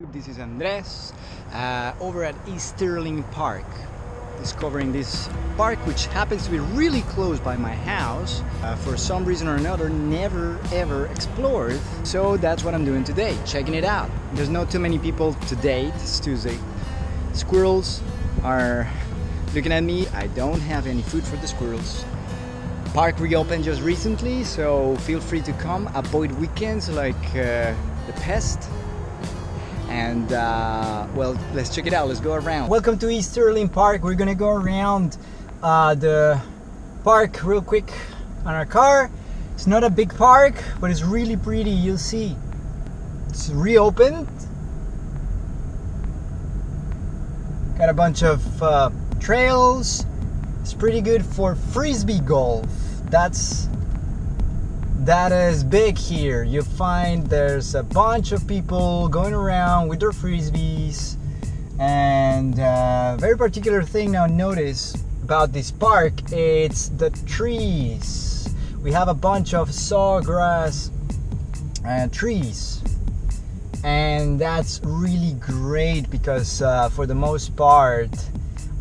This is Andres uh, over at Easterlin Park discovering this park which happens to be really close by my house. Uh, for some reason or another never ever explored. So that's what I'm doing today checking it out. There's not too many people today it's Tuesday. Squirrels are looking at me. I don't have any food for the squirrels. Park reopened just recently so feel free to come. Avoid weekends like uh, the pest and uh, well let's check it out. Let's go around. Welcome to Easterlin Park. We're gonna go around uh, the park real quick on our car. It's not a big park but it's really pretty. You'll see. It's reopened. Got a bunch of uh, trails. It's pretty good for frisbee golf. That's that is big here. You find there's a bunch of people going around with their frisbees, and uh, very particular thing now notice about this park it's the trees. We have a bunch of sawgrass uh, trees, and that's really great because uh, for the most part.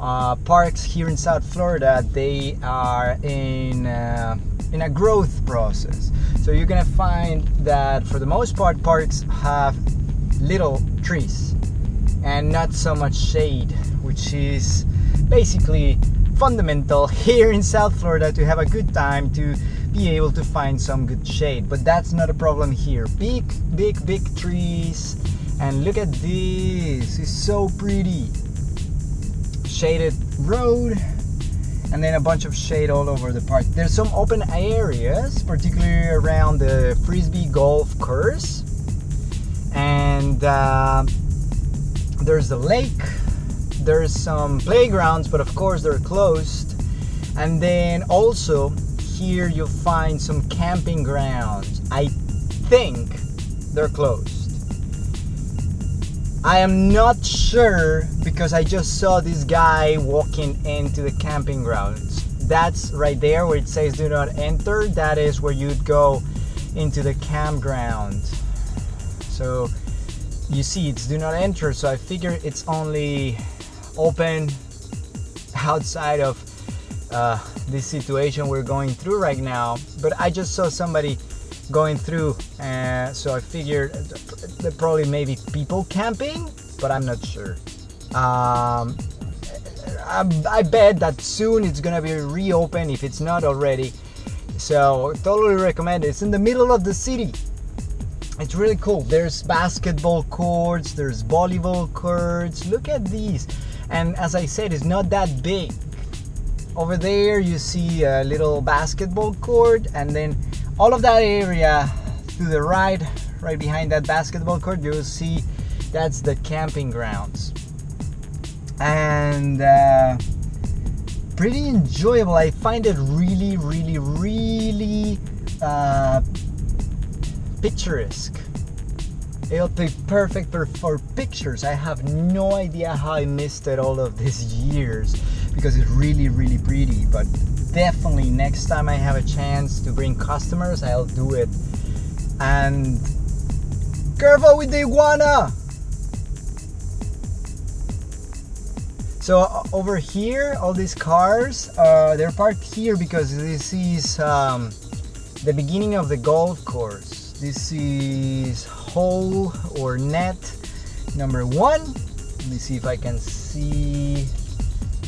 Uh, parks here in South Florida, they are in uh, in a growth process. So you're gonna find that for the most part, parks have little trees and not so much shade, which is basically fundamental here in South Florida to have a good time to be able to find some good shade. But that's not a problem here. Big, big, big trees. And look at this, it's so pretty. Shaded road and then a bunch of shade all over the park. There's some open areas, particularly around the frisbee golf course, and uh, there's the lake. There's some playgrounds, but of course they're closed. And then also here you'll find some camping grounds. I think they're closed. I am not sure because I just saw this guy walking into the camping grounds. That's right there where it says do not enter. That is where you'd go into the campground. So you see it's do not enter. So I figure it's only open outside of uh, this situation we're going through right now. But I just saw somebody going through uh, so I figured there probably maybe people camping but I'm not sure. Um, I, I, bet that soon it's gonna be reopened if it's not already. So totally recommend it. It's in the middle of the city. It's really cool. There's basketball courts there's volleyball courts. Look at these. And as I said it's not that big. Over there you see a little basketball court and then all of that area to the right right behind that basketball court you'll see that's the camping grounds. And uh, pretty enjoyable. I find it really really really uh, picturesque. It'll be perfect for, for pictures. I have no idea how i missed it all of these years because it's really really pretty but definitely next time I have a chance to bring customers, I'll do it. And careful with the iguana! So over here, all these cars, uh, they're parked here because this is um, the beginning of the golf course. This is hole or net number one. Let me see if I can see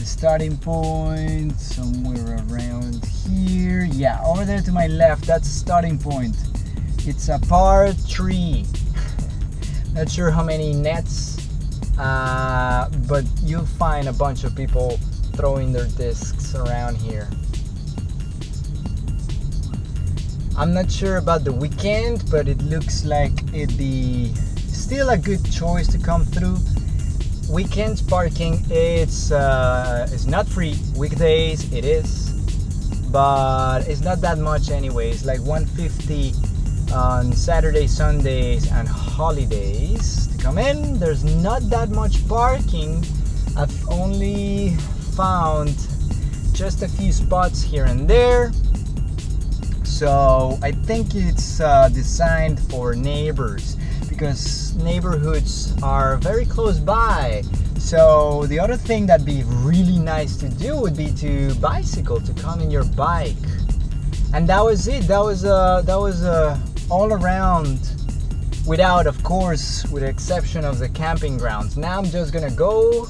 the starting point somewhere around here. Yeah over there to my left that's starting point. It's a par three. Not sure how many nets uh, but you'll find a bunch of people throwing their discs around here. I'm not sure about the weekend but it looks like it'd be still a good choice to come through weekends parking it's uh, it's not free. Weekdays it is but it's not that much anyways like 150 on Saturday Sundays and holidays to come in. There's not that much parking. I've only found just a few spots here and there. So I think it's uh, designed for neighbors because neighborhoods are very close by. So the other thing that'd be really nice to do would be to bicycle, to come in your bike. And that was it. That was uh, that was uh, all around without of course with the exception of the camping grounds now i'm just gonna go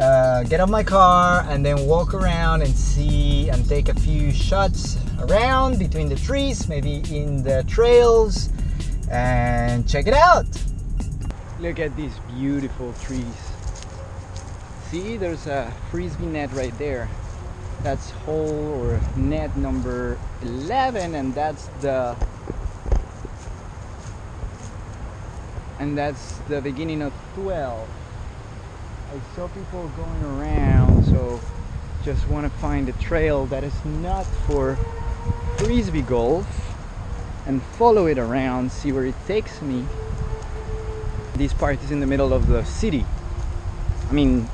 uh, get out my car and then walk around and see and take a few shots around between the trees maybe in the trails and check it out. Look at these beautiful trees. See there's a frisbee net right there. That's hole or net number 11 and that's the and that's the beginning of 12 I saw people going around so just want to find a trail that is not for frisbee golf and follow it around see where it takes me. This part is in the middle of the city. I mean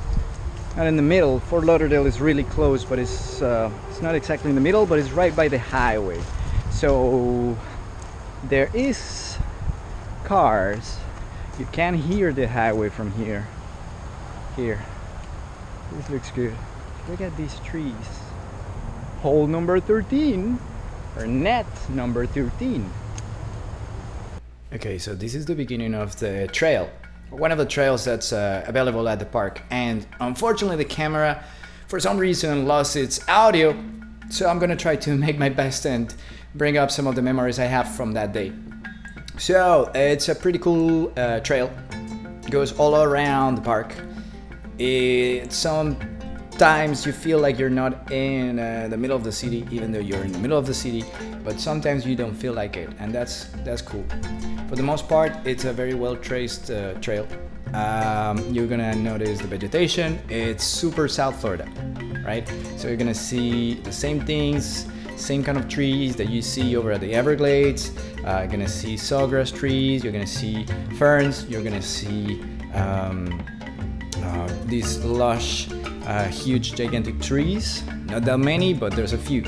not in the middle. Fort Lauderdale is really close but it's uh, it's not exactly in the middle but it's right by the highway. So there is cars. You can hear the highway from here. Here. This looks good. Look at these trees. Hole number 13 or net number 13 okay so this is the beginning of the trail. One of the trails that's uh, available at the park. And unfortunately the camera for some reason lost its audio. So I'm gonna try to make my best and bring up some of the memories I have from that day. So it's a pretty cool uh, trail. It goes all around the park. It sometimes you feel like you're not in uh, the middle of the city, even though you're in the middle of the city. But sometimes you don't feel like it, and that's that's cool. For the most part, it's a very well traced uh, trail. Um, you're gonna notice the vegetation. It's super South Florida, right? So you're gonna see the same things same kind of trees that you see over at the Everglades. Uh, you're gonna see sawgrass trees, you're gonna see ferns, you're gonna see um, uh, these lush, uh, huge, gigantic trees. Not that many, but there's a few.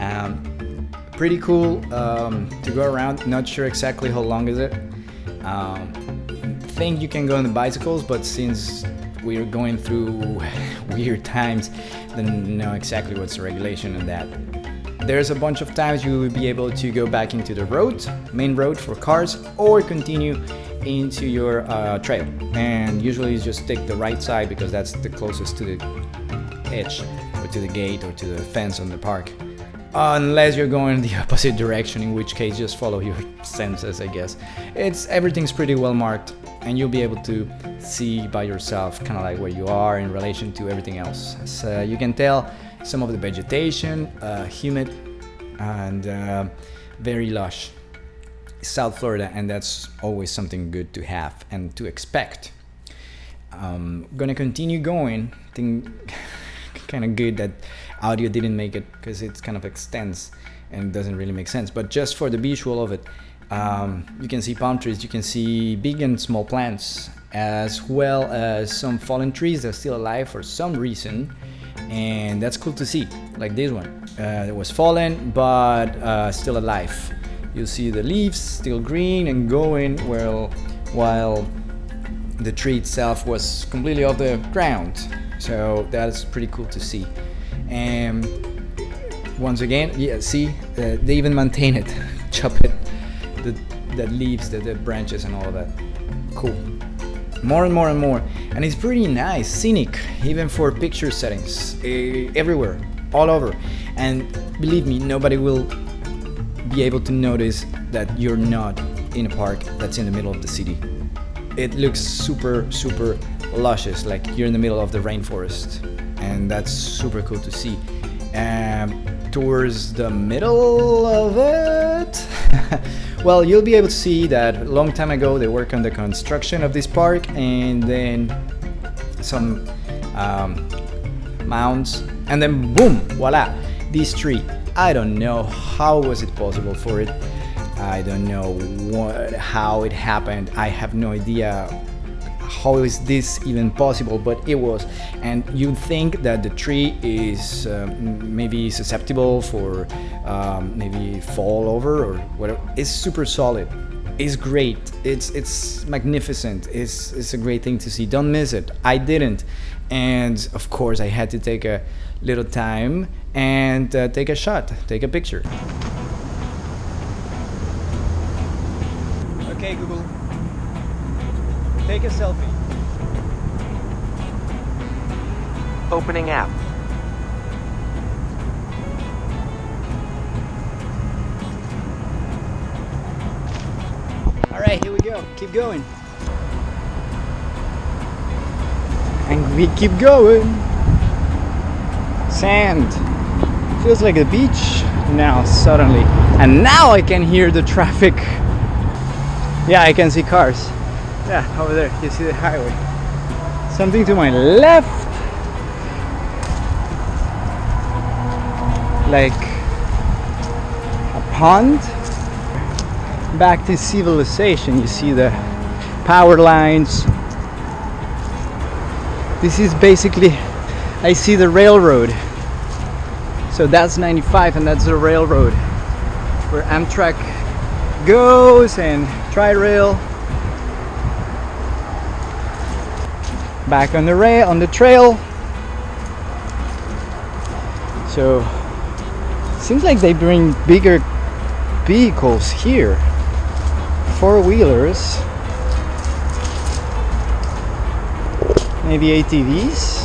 Um, pretty cool um, to go around. Not sure exactly how long is it. Um, think you can go on the bicycles, but since we're going through weird times, then know exactly what's the regulation on that. There's a bunch of times you will be able to go back into the road, main road for cars, or continue into your uh, trail. And usually you just take the right side because that's the closest to the edge or to the gate or to the fence on the park. Unless you're going the opposite direction, in which case just follow your senses, I guess. It's everything's pretty well marked and you'll be able to see by yourself kind of like where you are in relation to everything else. As uh, you can tell, some of the vegetation, uh, humid and uh, very lush. South Florida, and that's always something good to have and to expect. Um, gonna continue going. I think kind of good that audio didn't make it because it's kind of extends and doesn't really make sense. But just for the visual of it, um, you can see palm trees, you can see big and small plants, as well as some fallen trees that are still alive for some reason and that's cool to see like this one uh, it was fallen but uh, still alive you see the leaves still green and going well while the tree itself was completely off the ground. So that's pretty cool to see. And once again yeah see uh, they even maintain it chop it the, the leaves the, the branches and all of that. Cool. More and more and more. And it's pretty nice scenic even for picture settings uh, everywhere all over. And believe me nobody will be able to notice that you're not in a park that's in the middle of the city it looks super super luscious like you're in the middle of the rainforest and that's super cool to see and towards the middle of it Well, you'll be able to see that a long time ago they worked on the construction of this park and then some um, mounds and then boom, voila, this tree. I don't know how was it possible for it. I don't know what, how it happened. I have no idea how is this even possible but it was and you think that the tree is uh, maybe susceptible for um, maybe fall over or whatever it's super solid It's great. It's it's magnificent. It's it's a great thing to see. Don't miss it. I didn't, and of course I had to take a little time and uh, take a shot, take a picture. Okay, Google, take a selfie. Opening app. All right, here we go. Keep going. And we keep going. Sand. Feels like a beach now, suddenly. And now I can hear the traffic. Yeah, I can see cars. Yeah, over there, you see the highway. Something to my left. Like a pond back to civilization. You see the power lines. This is basically, I see the railroad. So that's 95 and that's the railroad where Amtrak goes and Tri-Rail. Back on the rail, on the trail. So seems like they bring bigger vehicles here four-wheelers maybe ATVs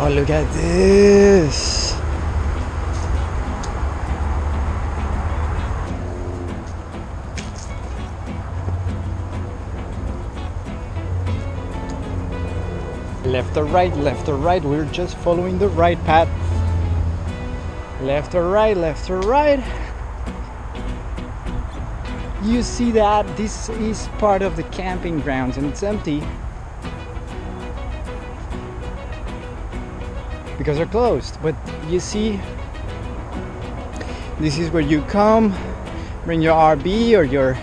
oh look at this. Left or right left or right we're just following the right path. Left or right left or right. You see that? This is part of the camping grounds and it's empty because they're closed. But you see this is where you come bring your RV or your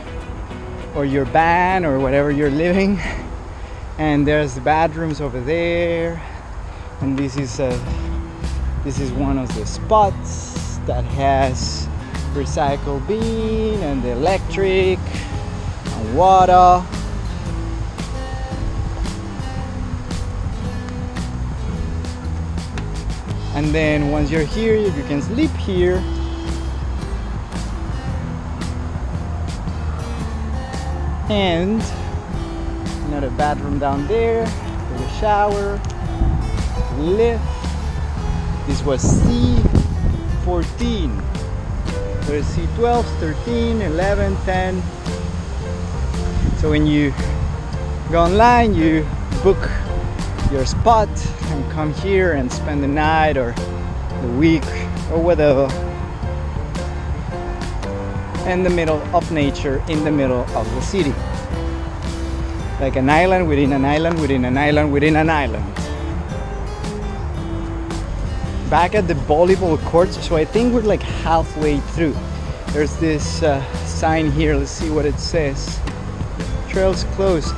or your van or whatever you're living. And there's the bedrooms over there. And this is a this is one of the spots that has recycle bin and the electric and water and then once you're here you can sleep here. And another bathroom down there with a shower lift. This was C14 there's C12, 13, 11, 10. So when you go online, you book your spot come here and spend the night or the week or whatever in the middle of nature, in the middle of the city. Like an island within an island within an island within an island. Back at the volleyball courts so I think we're like halfway through. There's this uh, sign here let's see what it says. Trails closed.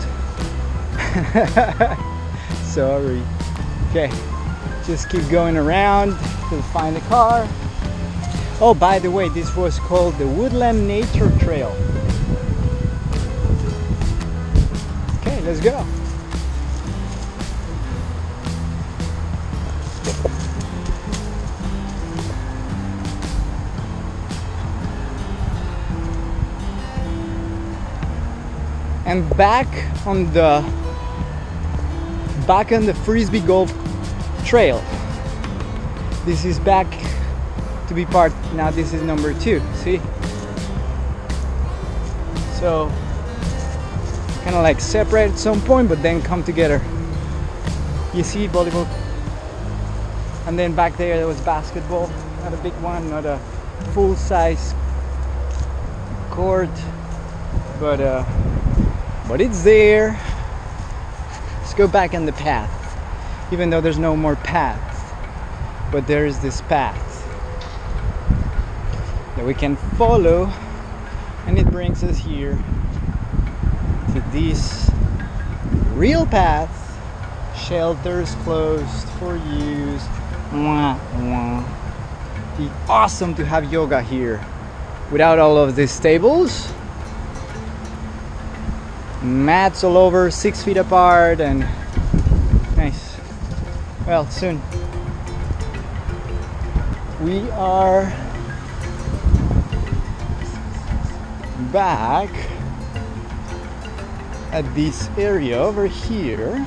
Sorry okay just keep going around to find the car. Oh by the way this was called the Woodland Nature Trail. Okay let's go. And back on the back on the frisbee golf trail. This is back to be part now this is number two see? So kind of like separate at some point but then come together. You see volleyball. And then back there there was basketball not a big one not a full-size court but uh but it's there go back on the path even though there's no more path but there is this path that we can follow and it brings us here to this real path shelters closed for use mwah, mwah. be awesome to have yoga here without all of these tables. Mats all over, six feet apart, and nice. Well, soon. We are back at this area over here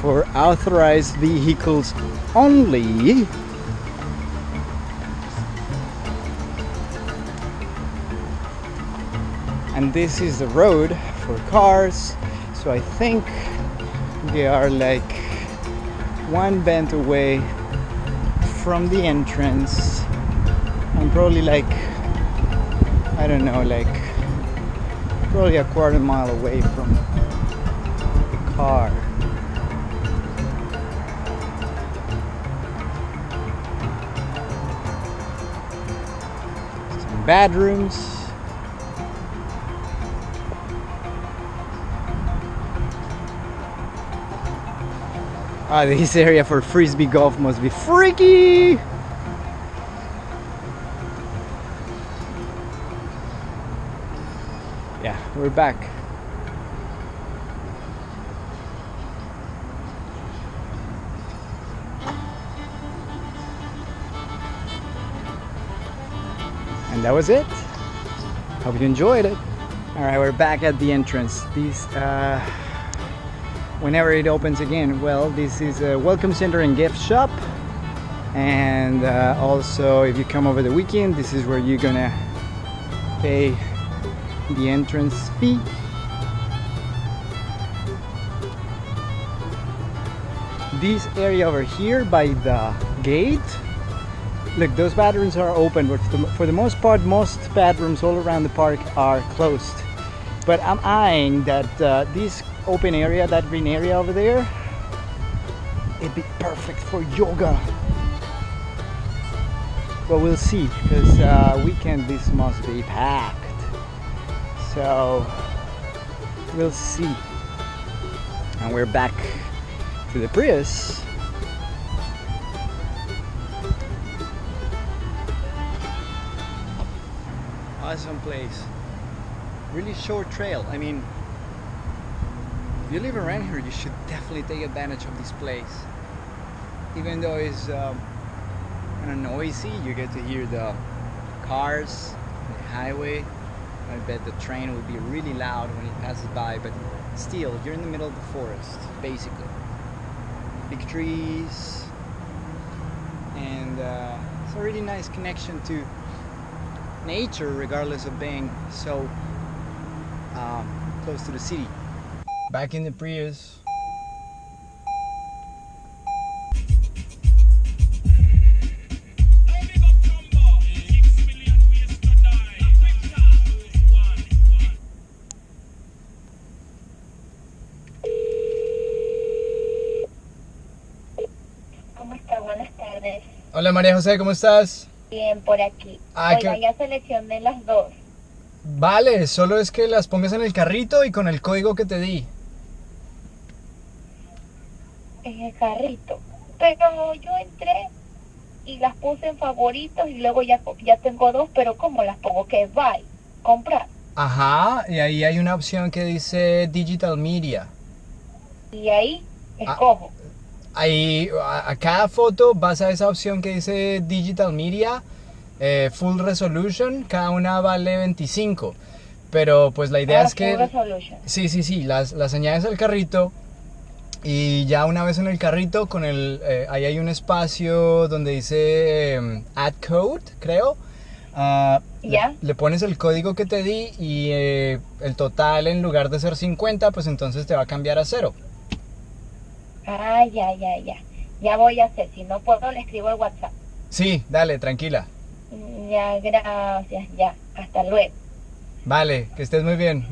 for authorized vehicles only. And this is the road for cars. So I think they are like one bend away from the entrance. I'm probably like, I don't know, like probably a quarter mile away from the car. Some bedrooms. Ah, this area for frisbee golf must be freaky! Yeah, we're back. And that was it. Hope you enjoyed it. All right, we're back at the entrance. These, uh, whenever it opens again, well, this is a welcome center and gift shop. And uh, also, if you come over the weekend, this is where you're gonna pay the entrance fee. This area over here by the gate, look, those bathrooms are open, but for the, for the most part, most bathrooms all around the park are closed. But I'm eyeing that uh, this open area, that green area over there, it'd be perfect for yoga. But we'll see, because uh, weekend this must be packed. So we'll see. And we're back to the Prius. Awesome place. Really short trail. I mean, if you live around here, you should definitely take advantage of this place. Even though it's um, kind of noisy, you get to hear the cars, the highway. I bet the train will be really loud when it passes by, but still, you're in the middle of the forest, basically. Big trees, and uh, it's a really nice connection to nature, regardless of being so um, close to the city. Back in the Prius. ¿Cómo está? Buenas tardes. Hola María José, ¿cómo estás? Bien, por aquí. Ah, Oiga, qué- ya seleccioné las dos Vale, solo es que las pongas en el carrito y con el código que te di. En el carrito. Pero yo entré y las puse en favoritos y luego ya, ya tengo dos, pero ¿cómo las pongo? Que buy, comprar. Ajá, y ahí hay una opción que dice Digital Media. Y ahí Ah. escojo. Ahí, a, a cada foto vas a esa opción que dice Digital Media, eh, Full Resolution, cada una vale 25. Pero pues la idea Ah, es que... full resolution. Sí, sí, sí, las, las añades al carrito y ya una vez en el carrito, con el, eh, ahí hay un espacio donde dice em, Add Code, creo. Ah, le- Ya. Le, pones el código que te di y eh, el total en lugar de ser 50, pues entonces te va a cambiar a cero. Ah, ya, ya, ya. Ya voy a hacer. Si no puedo, le escribo al WhatsApp. Sí, dale, tranquila. Mm, Ya, gracias, ya. Hasta luego. Vale, que estés muy bien.